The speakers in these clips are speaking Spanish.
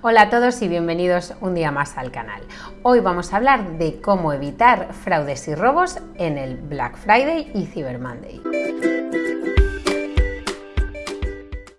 Hola a todos y bienvenidos un día más al canal. Hoy vamos a hablar de cómo evitar fraudes y robos en el Black Friday y Cyber Monday.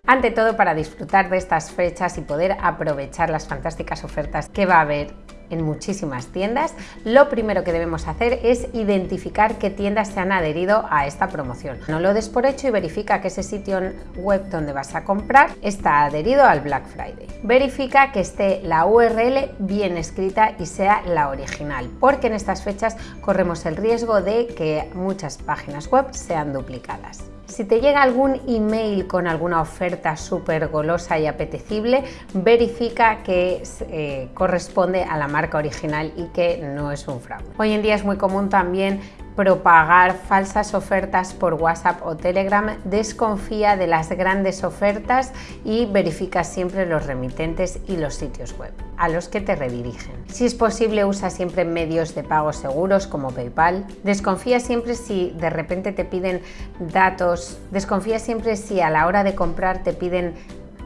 Ante todo, para disfrutar de estas fechas y poder aprovechar las fantásticas ofertas que va a haber en muchísimas tiendas, lo primero que debemos hacer es identificar qué tiendas se han adherido a esta promoción. No lo des por hecho y verifica que ese sitio web donde vas a comprar está adherido al Black Friday. Verifica que esté la URL bien escrita y sea la original, porque en estas fechas corremos el riesgo de que muchas páginas web sean duplicadas. Si te llega algún email con alguna oferta súper golosa y apetecible, verifica que eh, corresponde a la marca original y que no es un fraude. Hoy en día es muy común también propagar falsas ofertas por WhatsApp o Telegram, desconfía de las grandes ofertas y verifica siempre los remitentes y los sitios web a los que te redirigen. Si es posible, usa siempre medios de pago seguros como PayPal. Desconfía siempre si de repente te piden datos, desconfía siempre si a la hora de comprar te piden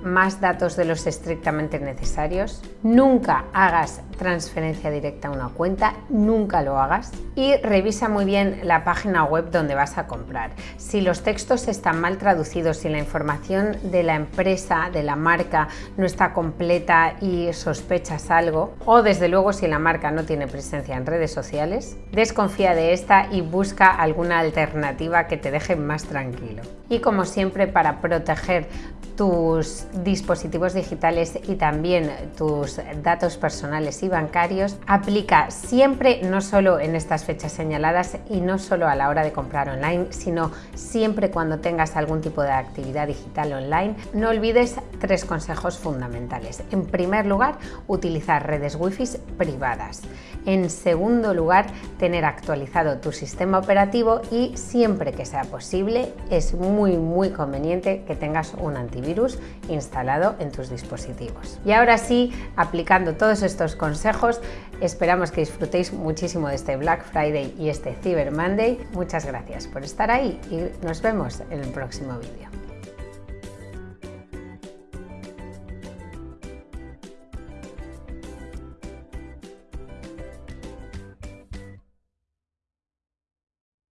más datos de los estrictamente necesarios. Nunca hagas transferencia directa a una cuenta, nunca lo hagas. Y revisa muy bien la página web donde vas a comprar. Si los textos están mal traducidos, si la información de la empresa, de la marca, no está completa y sospechas algo, o desde luego si la marca no tiene presencia en redes sociales, desconfía de esta y busca alguna alternativa que te deje más tranquilo. Y como siempre, para proteger tus dispositivos digitales y también tus datos personales bancarios, aplica siempre, no solo en estas fechas señaladas y no solo a la hora de comprar online, sino siempre cuando tengas algún tipo de actividad digital online. No olvides tres consejos fundamentales. En primer lugar, utilizar redes wifi privadas. En segundo lugar, tener actualizado tu sistema operativo y siempre que sea posible, es muy muy conveniente que tengas un antivirus instalado en tus dispositivos. Y ahora sí, aplicando todos estos consejos, esperamos que disfrutéis muchísimo de este Black Friday y este Cyber Monday. Muchas gracias por estar ahí y nos vemos en el próximo vídeo.